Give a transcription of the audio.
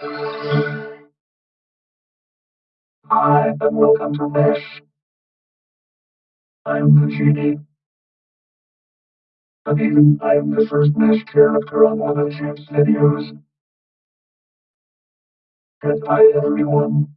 Hi, and welcome to Mesh. I'm the genie. And even I'm the first Mesh character on one of Chip's videos. Goodbye, everyone.